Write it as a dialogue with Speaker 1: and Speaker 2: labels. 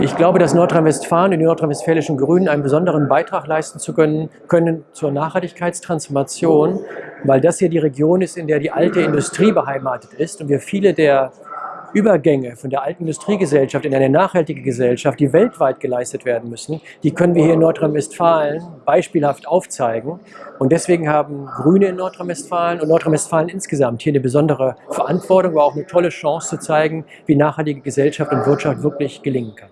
Speaker 1: Ich glaube, dass Nordrhein-Westfalen und die nordrhein-westfälischen Grünen einen besonderen Beitrag leisten zu können, können zur Nachhaltigkeitstransformation, weil das hier die Region ist, in der die alte Industrie beheimatet ist und wir viele der Übergänge von der alten Industriegesellschaft in eine nachhaltige Gesellschaft, die weltweit geleistet werden müssen, die können wir hier in Nordrhein-Westfalen beispielhaft aufzeigen. Und deswegen haben Grüne in Nordrhein-Westfalen und Nordrhein-Westfalen insgesamt hier eine besondere Verantwortung, aber auch eine tolle Chance zu zeigen, wie nachhaltige Gesellschaft und Wirtschaft wirklich gelingen kann.